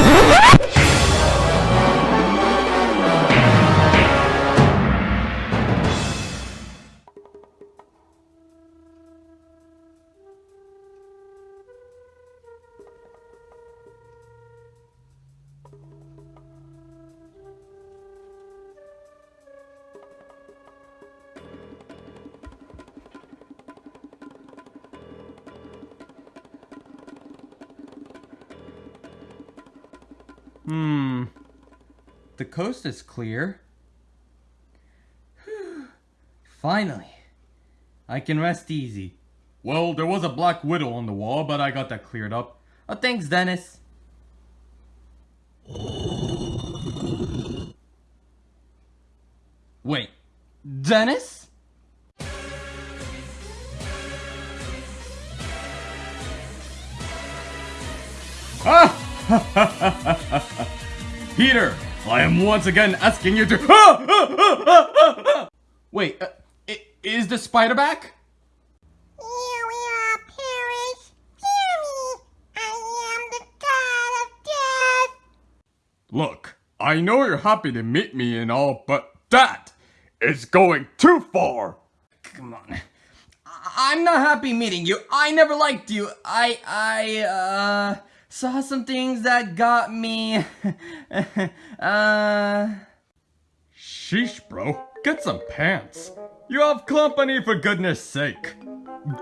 Hmm. The coast is clear. Finally. I can rest easy. Well, there was a black widow on the wall, but I got that cleared up. Oh, thanks, Dennis. Wait, Dennis? Ah! Peter, I am once again asking you to. Ah! Ah! Ah! Wait, uh, i- is the spider back? Here we are, Paris. Hear me. I am the god of death. Look, I know you're happy to meet me and all, but that is going too far. Come on. I- I'm not happy meeting you. I never liked you. I, I, uh, saw some things that got me, uh... Sheesh, bro. Get some pants. You have company for goodness sake.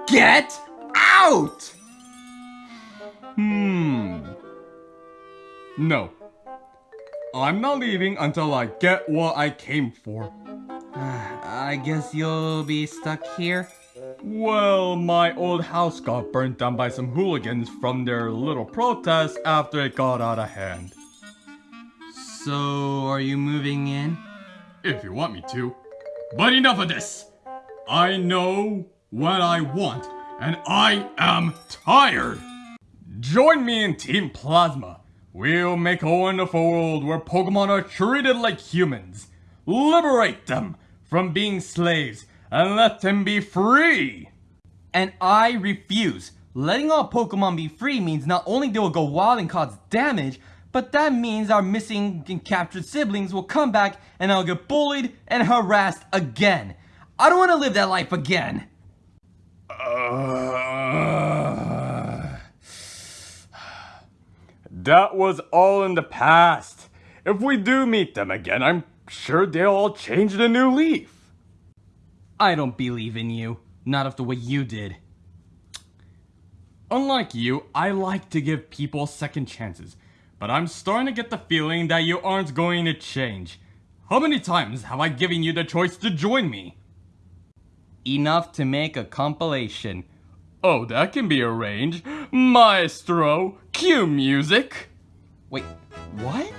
Get out! Hmm. No. I'm not leaving until I get what I came for. I guess you'll be stuck here? Well, my old house got burnt down by some hooligans from their little protest after it got out of hand. So, are you moving in? If you want me to. But enough of this! I know what I want, and I am tired! Join me in Team Plasma. We'll make a wonderful world where Pokemon are treated like humans. Liberate them from being slaves and let them be free. And I refuse. Letting all Pokemon be free means not only they will go wild and cause damage, but that means our missing and captured siblings will come back and I'll get bullied and harassed again. I don't want to live that life again. Uh... That was all in the past. If we do meet them again, I'm sure they'll all change the new leaf. I don't believe in you. Not of the way you did. Unlike you, I like to give people second chances. But I'm starting to get the feeling that you aren't going to change. How many times have I given you the choice to join me? Enough to make a compilation. Oh, that can be arranged. Maestro, cue music. Wait, what?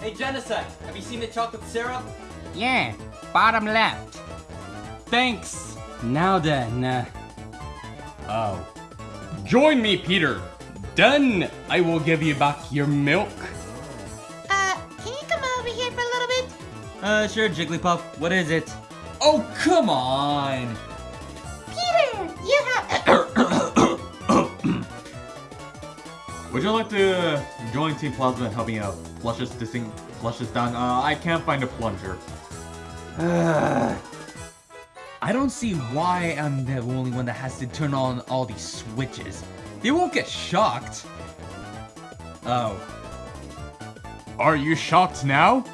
Hey, Genocide, have you seen the chocolate syrup? Yeah, bottom left. Thanks. Now then, uh... Oh. Join me, Peter. Done. I will give you back your milk. Uh, can you come over here for a little bit? Uh, sure, Jigglypuff. What is it? Oh, come on! Peter, you have. Would you like to join Team Plasma and help me out? Flush this, this thing, flush this down. Uh, I can't find a plunger. I don't see why I'm the only one that has to turn on all these switches. They won't get shocked. Oh. Are you shocked now?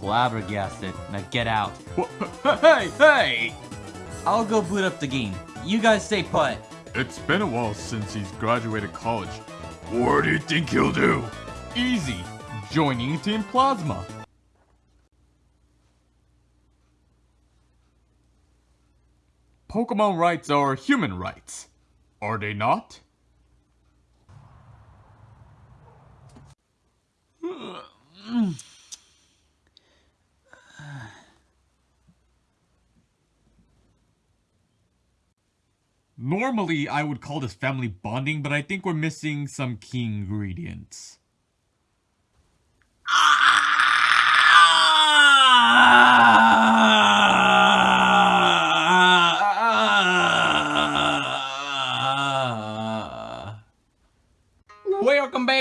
Flabbergasted. Now get out. Hey, hey! I'll go boot up the game. You guys stay put. It's been a while since he's graduated college. What do you think he'll do? Easy. Joining Team Plasma. Pokemon rights are human rights. Are they not? Normally, I would call this family bonding, but I think we're missing some key ingredients. Welcome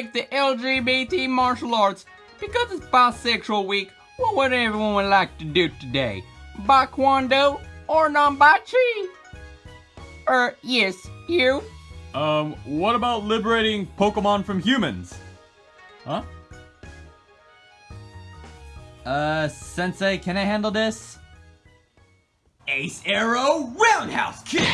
back to LGBT Martial Arts. Because it's Bisexual Week, what would everyone like to do today? Bakwando or Nambachi? Er, yes, you? Um, what about liberating Pokemon from humans? Huh? Uh, Sensei, can I handle this? Ace Arrow Roundhouse Kick!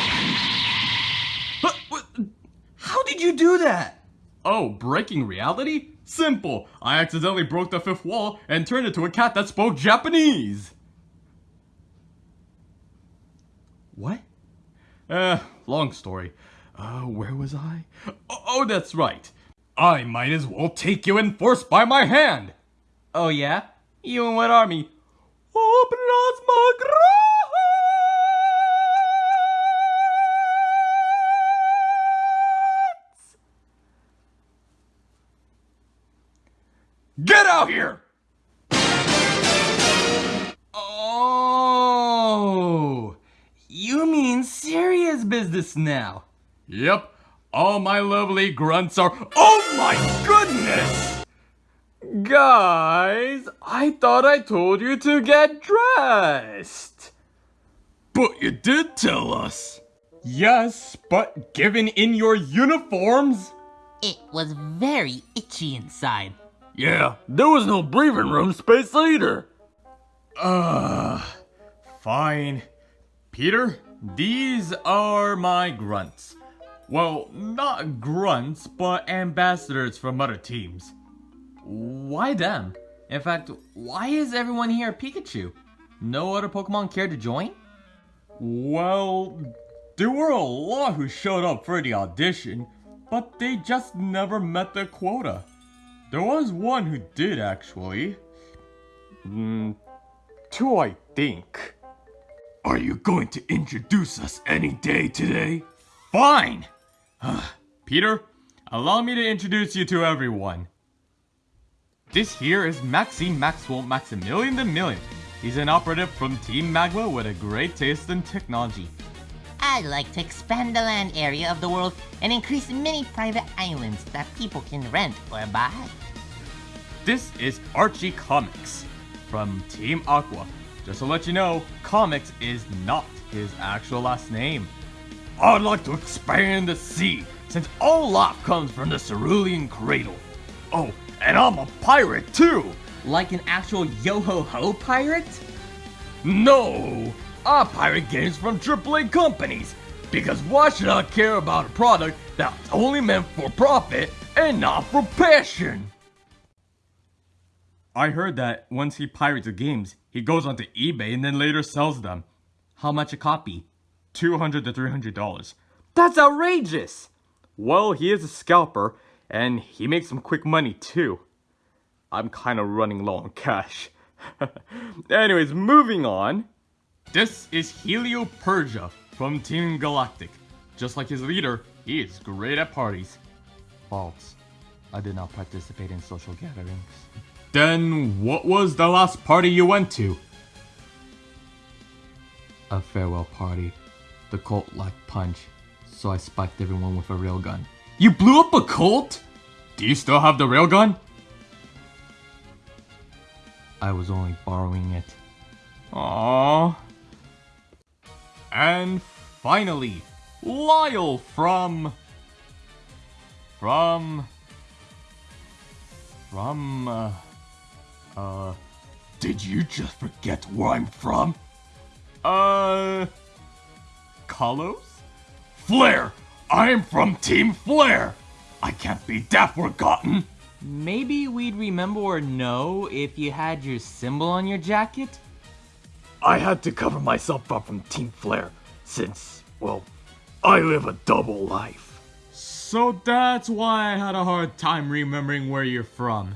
How did you do that? Oh, breaking reality? Simple. I accidentally broke the fifth wall and turned into a cat that spoke Japanese. What? Uh, long story. Uh, where was I? Oh, oh, that's right. I might as well take you in force by my hand. Oh yeah? You in what army? Oh, Plasma Get out here! Oh, you mean serious business now? Yep, all my lovely grunts are. Oh my goodness! Guys, I thought I told you to get dressed. But you did tell us. Yes, but given in your uniforms? It was very itchy inside. Yeah, there was no breathing room space either. Ugh. Fine. Peter, these are my grunts. Well, not grunts, but ambassadors from other teams. Why them? In fact, why is everyone here Pikachu? No other Pokemon care to join? Well, there were a lot who showed up for the audition, but they just never met the quota. There was one who did actually. Mm, two, I think. Are you going to introduce us any day today? Fine! Peter, allow me to introduce you to everyone. This here is Maxime Maxwell Maximilian the Million. He's an operative from Team Magma with a great taste in technology. I'd like to expand the land area of the world and increase many private islands that people can rent or buy. This is Archie Comics from Team Aqua. Just to let you know, Comics is not his actual last name. I'd like to expand the sea, since all life comes from the cerulean cradle. Oh, and I'm a pirate too! Like an actual yo-ho-ho pirate? No! I pirate games from AAA companies! Because why should I care about a product that's only meant for profit and not for passion? I heard that once he pirates the games, he goes onto eBay and then later sells them. How much a copy? 200 to 300 dollars. That's outrageous! Well, he is a scalper, and he makes some quick money too. I'm kind of running low on cash. Anyways, moving on. This is Helio Persia from Team Galactic. Just like his leader, he is great at parties. False. I did not participate in social gatherings. Then what was the last party you went to? A farewell party. The cult lacked punch, so I spiked everyone with a railgun. You blew up a cult? Do you still have the railgun? I was only borrowing it. Aww. And finally, Lyle from... From... From... Uh, uh... Did you just forget where I'm from? Uh... Kalos? Flare! I'm from Team Flare! I can't be that forgotten! Maybe we'd remember or know if you had your symbol on your jacket? I had to cover myself up from Team Flare, since, well, I live a double life. So that's why I had a hard time remembering where you're from.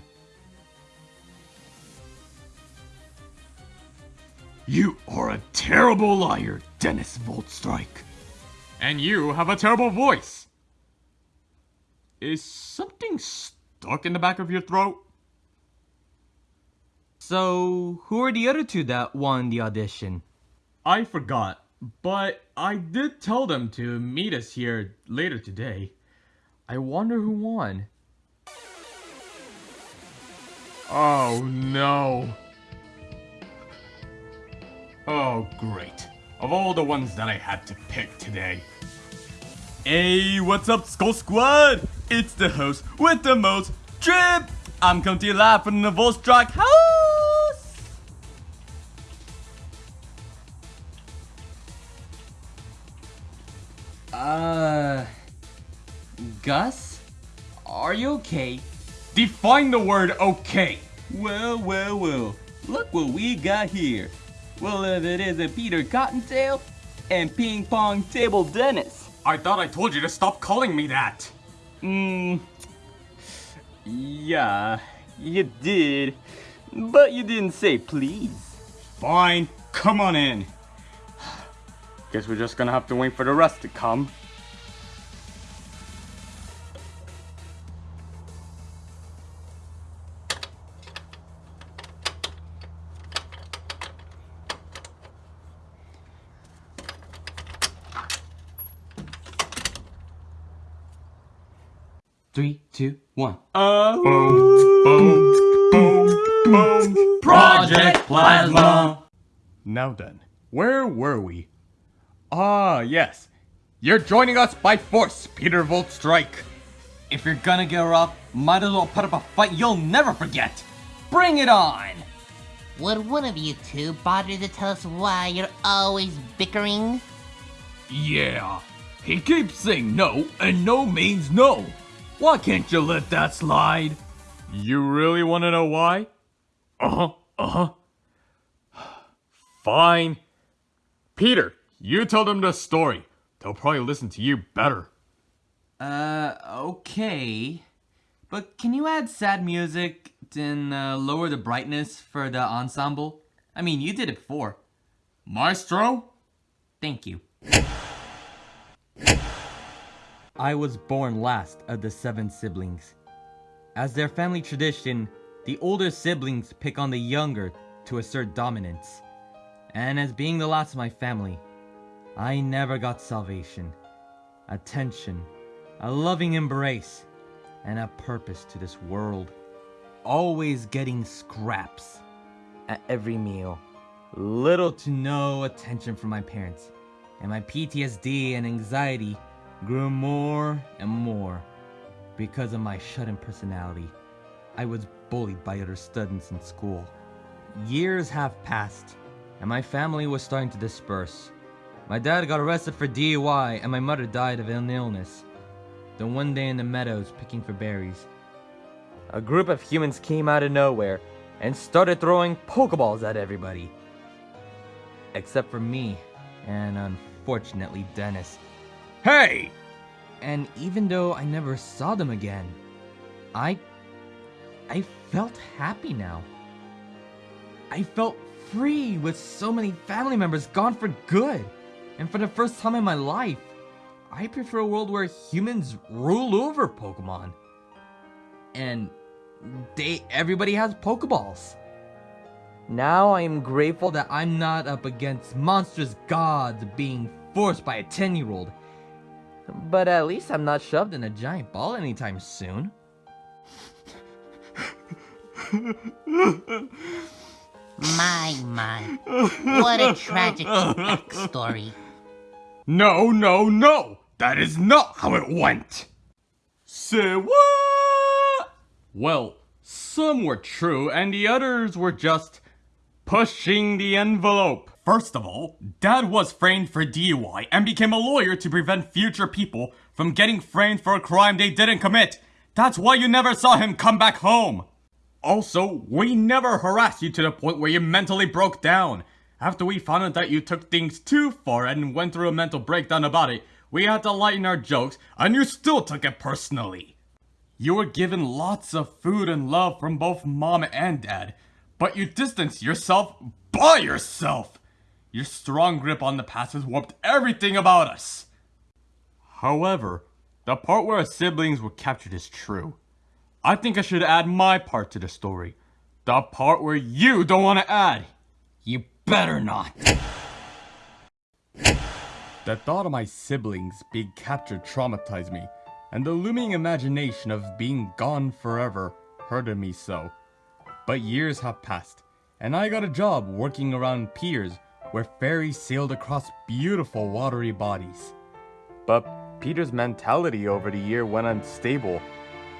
You are a terrible liar, Dennis Voltstrike. And you have a terrible voice. Is something stuck in the back of your throat? So, who are the other two that won the audition? I forgot, but I did tell them to meet us here later today. I wonder who won. Oh no. Oh great. Of all the ones that I had to pick today. Hey, what's up, Skull Squad? It's the host with the most drip. I'm coming to you live from the Voltstrike house. Gus? Are you okay? Define the word okay. Well, well, well. Look what we got here. Well, if it isn't Peter Cottontail and Ping Pong Table Dennis. I thought I told you to stop calling me that. Mmm. Yeah, you did. But you didn't say please. Fine, come on in. Guess we're just gonna have to wait for the rest to come. Three, two, one. Oh. Boom, boom, boom. Project Plasma! Now then, where were we? Ah, yes. You're joining us by force, Peter Voltstrike. If you're gonna get rough, might as well put up a fight you'll never forget. Bring it on! Would one of you two bother to tell us why you're always bickering? Yeah. He keeps saying no, and no means no. Why can't you let that slide? You really want to know why? Uh-huh, uh-huh. Fine. Peter, you tell them the story. They'll probably listen to you better. Uh, okay. But can you add sad music and uh, lower the brightness for the ensemble? I mean, you did it before. Maestro? Thank you. I was born last of the seven siblings. As their family tradition, the older siblings pick on the younger to assert dominance. And as being the last of my family, I never got salvation, attention, a loving embrace, and a purpose to this world. Always getting scraps at every meal. Little to no attention from my parents, and my PTSD and anxiety grew more and more because of my shut-in personality. I was bullied by other students in school. Years have passed, and my family was starting to disperse. My dad got arrested for DUI, and my mother died of an illness. Then one day in the meadows picking for berries, a group of humans came out of nowhere and started throwing Pokeballs at everybody. Except for me, and unfortunately Dennis. Hey! And even though I never saw them again, I. I felt happy now. I felt free with so many family members gone for good. And for the first time in my life, I prefer a world where humans rule over Pokemon. And they everybody has Pokeballs. Now I am grateful that I'm not up against monstrous gods being forced by a 10 year old. But at least I'm not shoved in a giant ball anytime soon. My, my. What a tragic backstory. No, no, no! That is not how it went! Say what? Well, some were true and the others were just pushing the envelope. First of all, Dad was framed for DUI and became a lawyer to prevent future people from getting framed for a crime they didn't commit. That's why you never saw him come back home. Also, we never harassed you to the point where you mentally broke down. After we found out that you took things too far and went through a mental breakdown about it, we had to lighten our jokes, and you still took it personally. You were given lots of food and love from both mom and dad, but you distanced yourself by yourself. Your strong grip on the past has warped everything about us. However, the part where our siblings were captured is true. I think I should add my part to the story. The part where you don't want to add. You better not. The thought of my siblings being captured traumatized me, and the looming imagination of being gone forever hurted me so. But years have passed, and I got a job working around piers where fairies sailed across beautiful watery bodies. But Peter's mentality over the year went unstable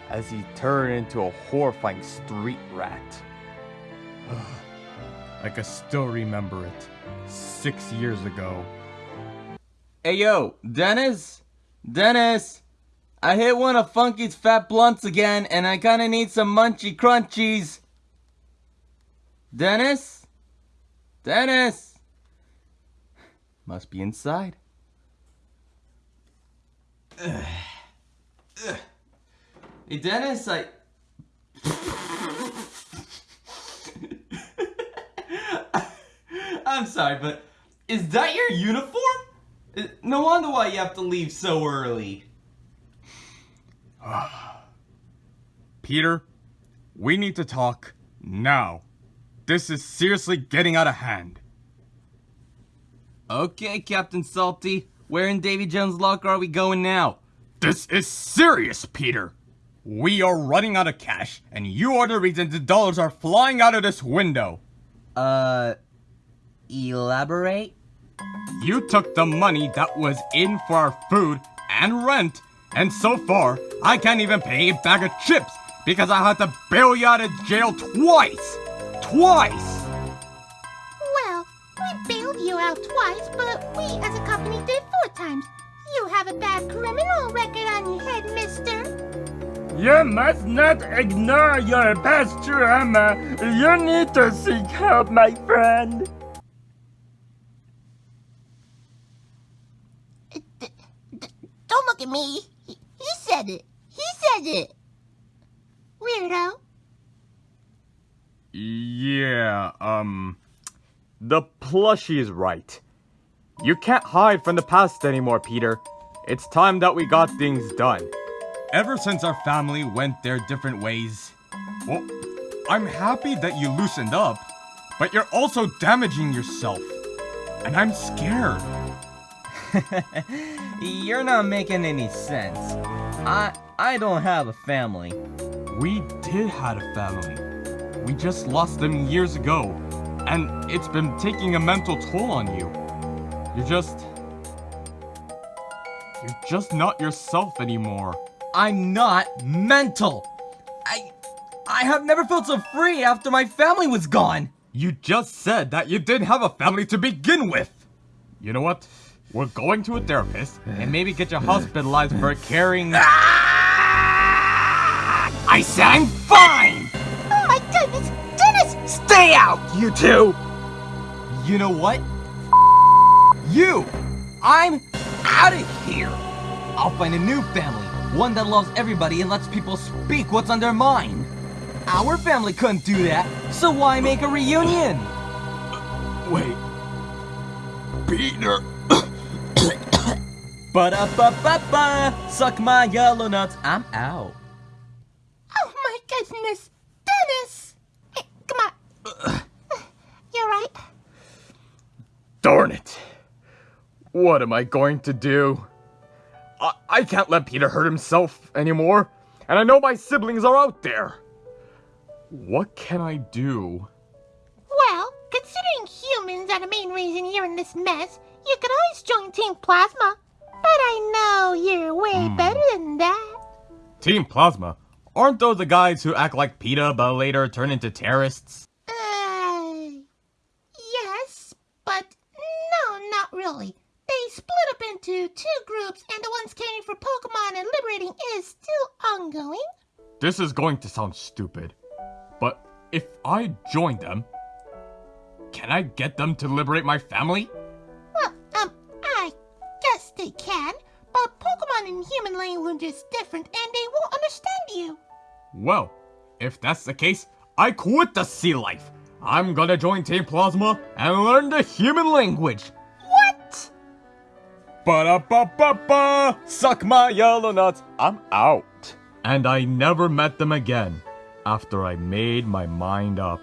as he turned into a horrifying street rat. I can still remember it. Six years ago. Hey yo, Dennis? Dennis! I hit one of Funky's fat blunts again and I kinda need some munchy crunchies. Dennis? Dennis! Must be inside. Ugh. Ugh. Hey Dennis, I. I'm sorry, but is that your uniform? No wonder why you have to leave so early. Peter, we need to talk now. This is seriously getting out of hand. Okay, Captain Salty. Where in Davy Jones' locker are we going now? This is serious, Peter. We are running out of cash, and you are the reason the dollars are flying out of this window. Uh. Elaborate? You took the money that was in for our food and rent, and so far, I can't even pay a bag of chips because I had to bail you out of jail twice! Twice! Bailed you out twice, but we as a company did four times. You have a bad criminal record on your head, mister. You must not ignore your past trauma. You need to seek help, my friend. Don't look at me. He, he said it. He said it. Weirdo. Yeah, um. The plushie is right. You can't hide from the past anymore, Peter. It's time that we got things done. Ever since our family went their different ways, well, I'm happy that you loosened up, but you're also damaging yourself. And I'm scared. You're not making any sense. I I don't have a family. We did have a family. We just lost them years ago, and it's been taking a mental toll on you. You're just. You're just not yourself anymore. I'm not mental. I I have never felt so free after my family was gone. You just said that you didn't have a family to begin with! You know what? We're going to a therapist and maybe get you hospitalized for carrying. I said I'm fine! Stay out, you two! You know what? You! I'm out of here! I'll find a new family, one that loves everybody and lets people speak what's on their mind. Our family couldn't do that, so why make a reunion? Wait. Peter. Ba-da-ba-ba-ba! Suck my yellow nuts, I'm out. Oh my goodness, Dennis! Hey, come on. You're right. Darn it. What am I going to do? I, I can't let Peter hurt himself anymore, and I know my siblings are out there. What can I do? Well, considering humans are the main reason you're in this mess, you could always join Team Plasma. But I know you're way hmm. better than that. Team Plasma? Aren't those the guys who act like PETA but later turn into terrorists? Uh, yes, but no, not really. They split up into two groups, and the ones caring for Pokemon and liberating is still ongoing. This is going to sound stupid, but if I join them, can I get them to liberate my family? Well, um, I guess they can, but Pokemon in human language is different, and they won't understand you. Well, if that's the case, I quit the sea life. I'm gonna join Team Plasma and learn the human language. What? Ba-da-ba-ba-ba! Suck my yellow nuts. I'm out. And I never met them again after I made my mind up.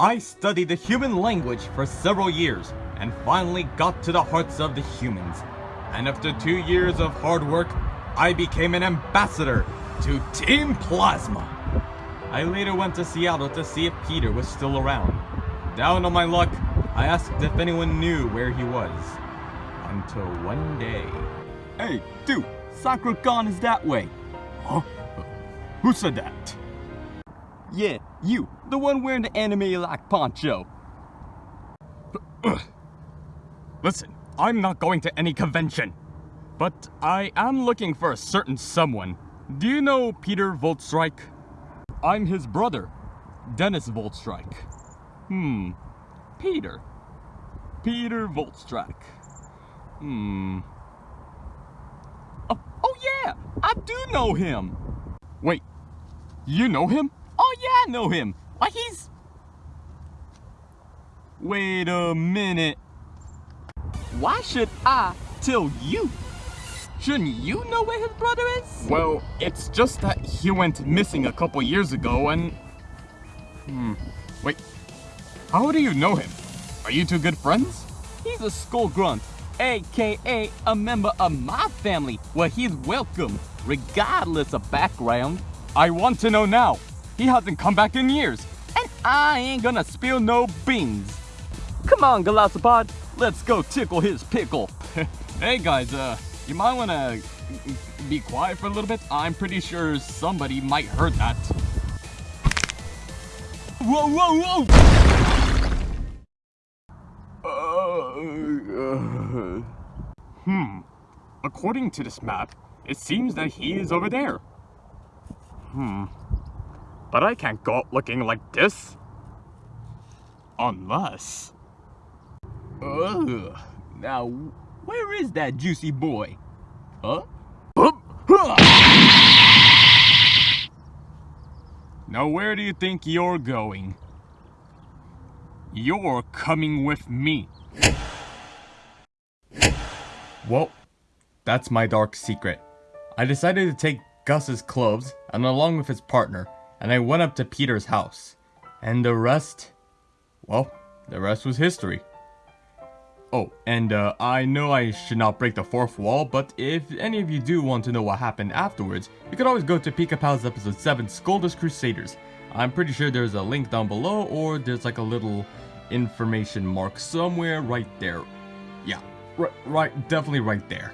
I studied the human language for several years and finally got to the hearts of the humans. And after two years of hard work, I became an ambassador to Team Plasma. I later went to Seattle to see if Peter was still around. Down on my luck, I asked if anyone knew where he was. Until one day. Hey, dude, Sakura-Con is that way. Huh? Who said that? Yeah, you, the one wearing the anime-like poncho. Listen, I'm not going to any convention. But I am looking for a certain someone. Do you know Peter Voltstrike? I'm his brother, Dennis Voltstrike. Hmm. Peter. Peter Voltstrike. Hmm. Oh, oh yeah, I do know him. Wait, you know him? Oh yeah, I know him. Why he's... Wait a minute. Why should I tell you? Shouldn't you know where his brother is? Well, it's just that he went missing a couple years ago and... Hmm. Wait. How do you know him? Are you two good friends? He's a skull grunt, aka a member of my family where he's welcome, regardless of background. I want to know now. He hasn't come back in years. And I ain't gonna spill no beans. Come on, Golisopod, let's go tickle his pickle. hey guys, uh, you might wanna be quiet for a little bit. I'm pretty sure somebody might heard that. Whoa, whoa, whoa! Hmm. According to this map, it seems that he is over there. Hmm. But I can't go out looking like this. Unless... Ugh. Now, where is that juicy boy? Huh? Now where do you think you're going? You're coming with me. Well, that's my dark secret. I decided to take Gus's clothes, and along with his partner, and I went up to Peter's house. And the rest... Well, the rest was history. Oh, and uh, I know I should not break the fourth wall, but if any of you do want to know what happened afterwards, you could always go to Pika Pal's episode 7, Scoldus Crusaders. I'm pretty sure there's a link down below, or there's like a little information mark somewhere right there. Yeah, right, right, definitely right there.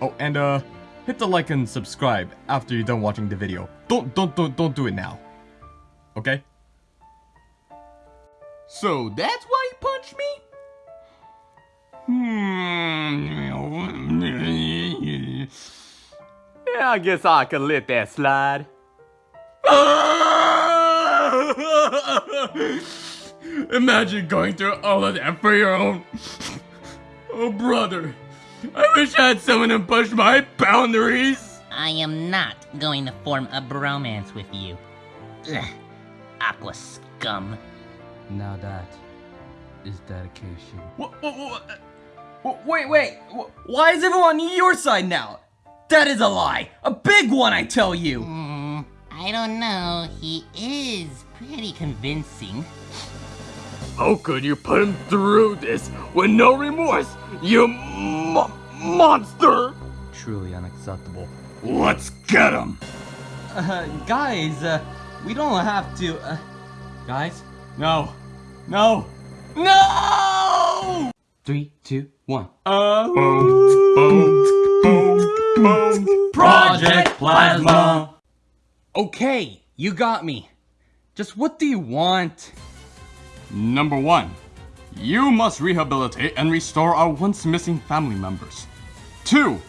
Oh, and uh, hit the like and subscribe after you're done watching the video. Don't, don't, don't, don't do it now. Okay? So that's why he punched me? Hmm. Yeah, I guess I could let that slide. Imagine going through all of that for your own... Oh, brother. I wish I had someone to push my boundaries. I am not going to form a bromance with you. Ugh. Aqua scum. Now that is dedication. Wha- wha- wha- wha- Wait, wait. Why is everyone on your side now? That is a lie. A big one, I tell you. Hmm, I don't know. He is pretty convincing. How could you put him through this with no remorse, you mo- monster? Truly unacceptable. Let's get him. Uh, guys, uh, we don't have to. Uh, guys, No, no. no! Three, two, one. Boom, boom, boom, boom. Project Plasma. Okay, you got me. Just what do you want? Number one, you must rehabilitate and restore our once missing family members. Two,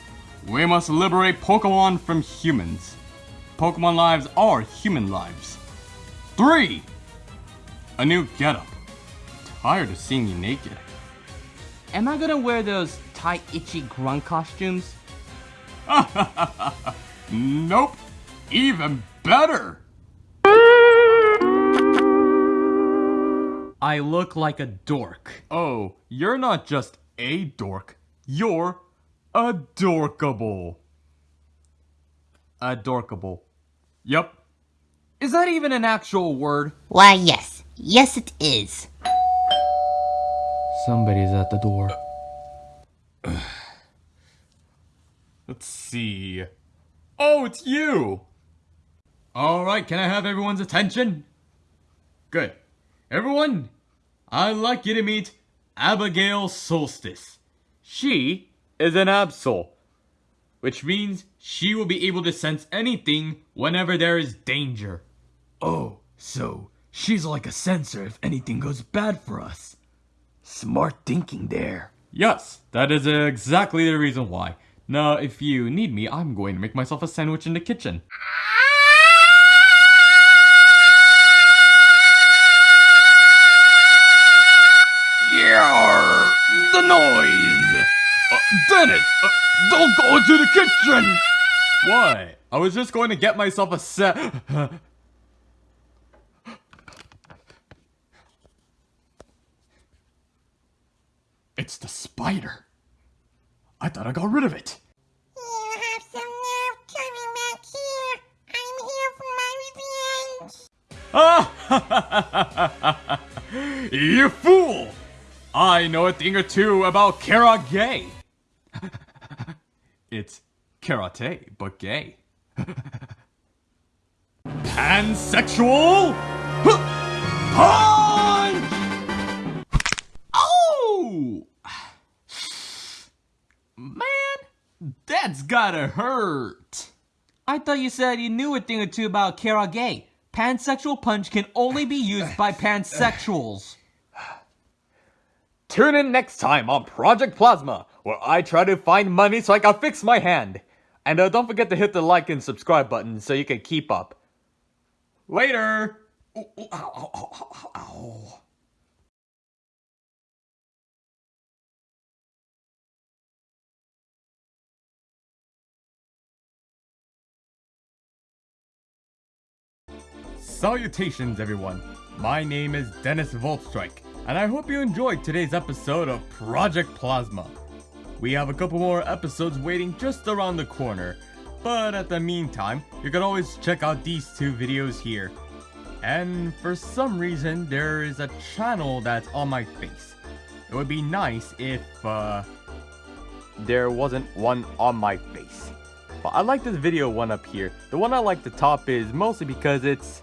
we must liberate Pokemon from humans. Pokemon lives are human lives. Three, a new getup. Tired of seeing you naked. Am I gonna wear those tight, itchy grunt costumes? Nope, even better. I look like a dork. Oh, you're not just a dork, you're adorkable. Adorkable. Yep. Is that even an actual word? Why, yes. Yes, it is. Somebody's at the door. Let's see. Oh, it's you! Alright, can I have everyone's attention? Good. Everyone, I'd like you to meet Abigail Solstice. She is an Absol, which means she will be able to sense anything whenever there is danger. Oh, so she's like a sensor if anything goes bad for us. Smart thinking there. Yes, that is exactly the reason why. Now, if you need me, I'm going to make myself a sandwich in the kitchen. Uh, uh, don't go into the kitchen. Why? I was just going to get myself a set. it's the spider. I thought I got rid of it. You have some nerve coming back here. I'm here for my revenge. Ah! you fool! I know a thing or two about karate. it's karate, but gay. Pansexual punch! Oh! Man, that's gotta hurt. I thought you said you knew a thing or two about karage. Pansexual punch can only be used by pansexuals. Tune in next time on Project Plasma, where I try to find money so I can fix my hand. And uh, don't forget to hit the like and subscribe button so you can keep up. Later. Ooh, ooh, ow, ow, ow. Salutations, everyone. My name is Dennis Voltstrike, and I hope you enjoyed today's episode of Project Plasma. We have a couple more episodes waiting just around the corner, but at the meantime, you can always check out these two videos here. And for some reason, there is a channel that's on my face. It would be nice if, uh, There wasn't one on my face. But I like this video one up here. The one I like the top is mostly because it's